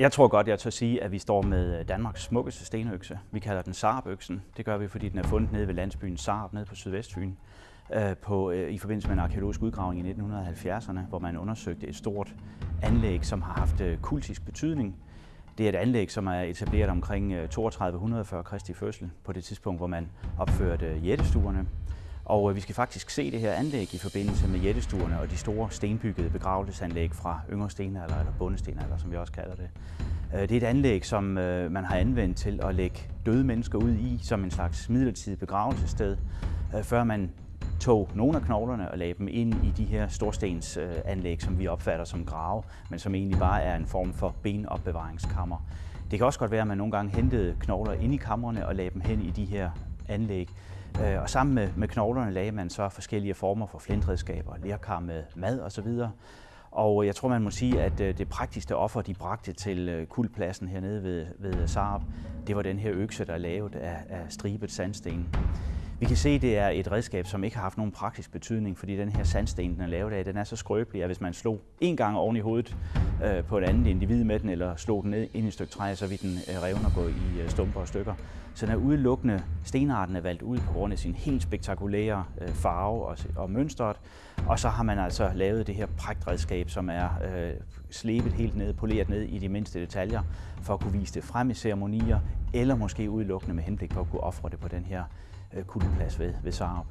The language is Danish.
Jeg tror godt, jeg tør sige, at vi står med øh, Danmarks smukkeste stenøkse. Vi kalder den Saarbøksen. Det gør vi, fordi den er fundet nede ved landsbyen Saab, nede på Sydvestfyn, øh, på, øh, i forbindelse med en arkeologisk udgravning i 1970'erne, hvor man undersøgte et stort anlæg, som har haft kultisk betydning. Det er et anlæg, som er etableret omkring 3200 før Kristi fødsel, på det tidspunkt, hvor man opførte jættestuerne. Og øh, vi skal faktisk se det her anlæg i forbindelse med jættestuerne og de store stenbyggede begravelsesanlæg fra yngre stenalder, eller bundestenalder, som vi også kalder det. Øh, det er et anlæg, som øh, man har anvendt til at lægge døde mennesker ud i som en slags midlertidig begravelsessted, før man tog nogle af knoglerne og lagde dem ind i de her storstensanlæg, som vi opfatter som grave, men som egentlig bare er en form for benopbevaringskammer. Det kan også godt være, at man nogle gange hentede knogler ind i kammerne og lagde dem hen i de her anlæg. Øh, og sammen med, med knoglerne lagde man så forskellige former for flintredskaber, lærkar med mad osv. Og jeg tror, man må sige, at øh, det praktiske offer, de bragte til øh, kuldpladsen hernede ved, ved Saab, det var den her økse, der er lavet af, af stribet sandsten. Vi kan se, at det er et redskab, som ikke har haft nogen praktisk betydning, fordi den her sandsten, den er lavet af, den er så skrøbelig, at hvis man slog en gang oven i hovedet øh, på et andet individ med den, eller slog den ned ind i et stykke træ, så vi den øh, revne og gå i øh, stumper og stykker. Så den er udelukkende, stenarten er valgt ud på grund af sin helt spektakulære øh, farve og, og mønstret. Og så har man altså lavet det her pragtredskab, som er øh, slebet helt ned, poleret ned i de mindste detaljer, for at kunne vise det frem i ceremonier, eller måske udelukkende med henblik på at kunne ofre det på den her øh, kuldeplads ved, ved Sarup.